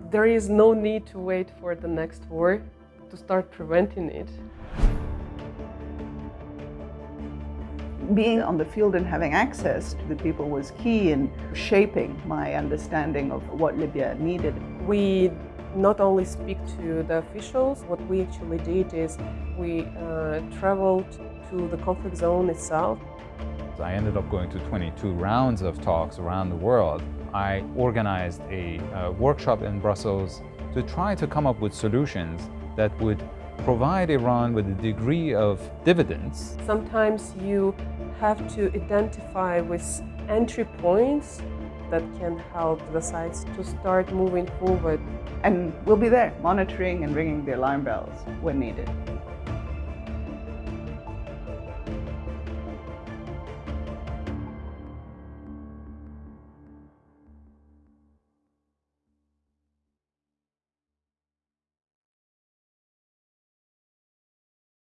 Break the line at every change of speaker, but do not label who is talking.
There is no need to wait for the next war to start preventing it.
Being on the field and having access to the people was key in shaping my understanding of what Libya needed.
We not only speak to the officials, what we actually did is we uh, traveled to the conflict zone itself.
I ended up going to 22 rounds of talks around the world. I organized a, a workshop in Brussels to try to come up with solutions that would provide Iran with a degree of dividends.
Sometimes you have to identify with entry points that can help the sites to start moving forward.
And we'll be there monitoring and ringing the alarm bells when needed.